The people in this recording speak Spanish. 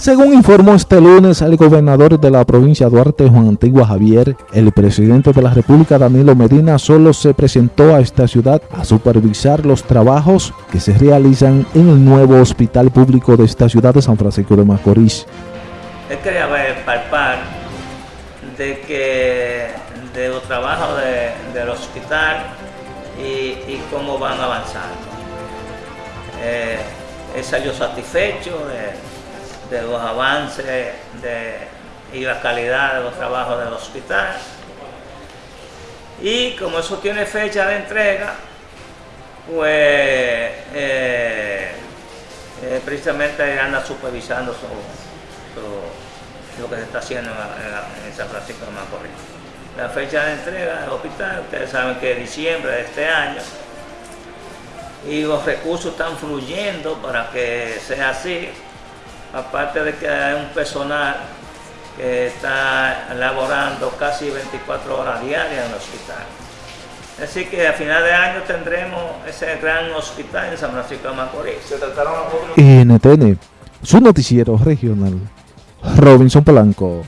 Según informó este lunes el gobernador de la provincia de Duarte, Juan Antigua Javier, el presidente de la República, Danilo Medina, solo se presentó a esta ciudad a supervisar los trabajos que se realizan en el nuevo hospital público de esta ciudad de San Francisco de Macorís. Él quería ver, palpar de que de los trabajos del hospital y, cómo van avanzando. Eh, él salió satisfecho de los avances y la calidad de los trabajos del hospital. Y como eso tiene fecha de entrega, pues eh, eh, precisamente anda supervisando lo que se está haciendo en, San Francisco de Macorís. La fecha de entrega del hospital, ustedes saben que es diciembre de este año, y los recursos están fluyendo para que sea así aparte de que hay un personal que está laborando casi 24 horas diarias en el hospital. Así que a final de año tendremos ese gran hospital en San Francisco de Macorís. NTN, su noticiero regional, Robinson Polanco.